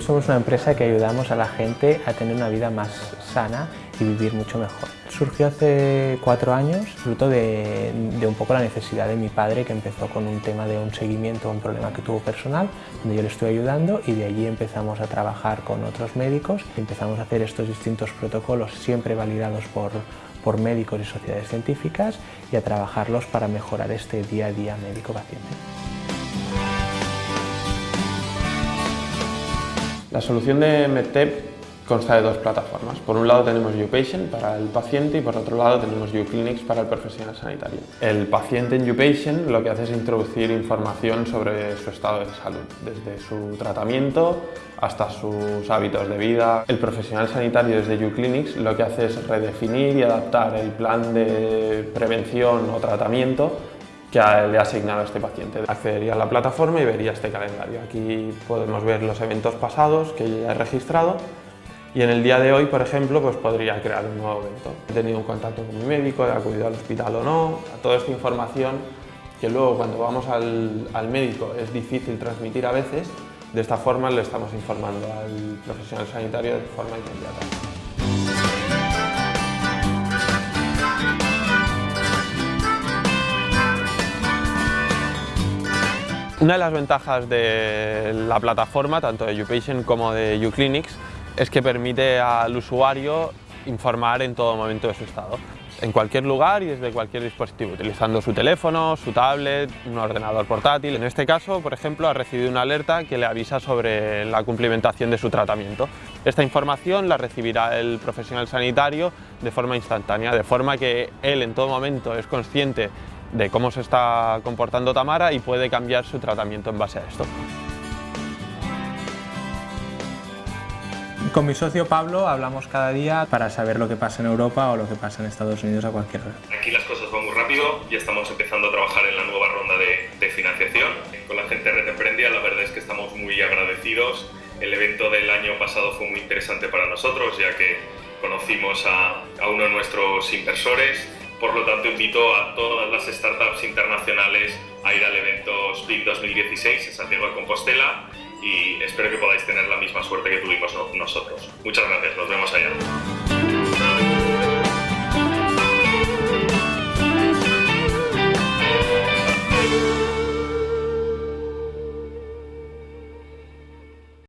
Somos una empresa que ayudamos a la gente a tener una vida más sana y vivir mucho mejor. Surgió hace cuatro años, fruto de, de, un poco la necesidad de mi padre que empezó con un tema de un seguimiento un problema que tuvo personal, donde yo le estoy ayudando y de allí empezamos a trabajar con otros médicos empezamos a hacer estos distintos protocolos siempre validados por, por médicos y sociedades científicas y a trabajarlos para mejorar este día a día médico-paciente. La solución de MedTep consta de dos plataformas. Por un lado tenemos YouPatient para el paciente y por otro lado tenemos YouClinics para el profesional sanitario. El paciente en YouPatient lo que hace es introducir información sobre su estado de salud, desde su tratamiento hasta sus hábitos de vida. El profesional sanitario desde YouClinics lo que hace es redefinir y adaptar el plan de prevención o tratamiento que le ha asignado este paciente. Accedería a la plataforma y vería este calendario. Aquí podemos ver los eventos pasados que ya he registrado y en el día de hoy, por ejemplo, pues podría crear un nuevo evento. He tenido un contacto con mi médico, he acudido al hospital o no, toda esta información que luego cuando vamos al, al médico es difícil transmitir a veces, de esta forma le estamos informando al profesional sanitario de forma inmediata. Una de las ventajas de la plataforma, tanto de YouPatient como de YouClinics, es que permite al usuario informar en todo momento de su estado, en cualquier lugar y desde cualquier dispositivo, utilizando su teléfono, su tablet, un ordenador portátil. En este caso, por ejemplo, ha recibido una alerta que le avisa sobre la cumplimentación de su tratamiento. Esta información la recibirá el profesional sanitario de forma instantánea, de forma que él en todo momento es consciente de cómo se está comportando Tamara y puede cambiar su tratamiento en base a esto. Con mi socio Pablo hablamos cada día para saber lo que pasa en Europa o lo que pasa en Estados Unidos a cualquier hora. Aquí las cosas van muy rápido, ya estamos empezando a trabajar en la nueva ronda de, de financiación. Con la gente de Red Emprendia la verdad es que estamos muy agradecidos. El evento del año pasado fue muy interesante para nosotros ya que conocimos a, a uno de nuestros inversores por lo tanto, invito a todas las startups internacionales a ir al evento Speed 2016 en Santiago de Compostela y espero que podáis tener la misma suerte que tuvimos nosotros. Muchas gracias, nos vemos allá.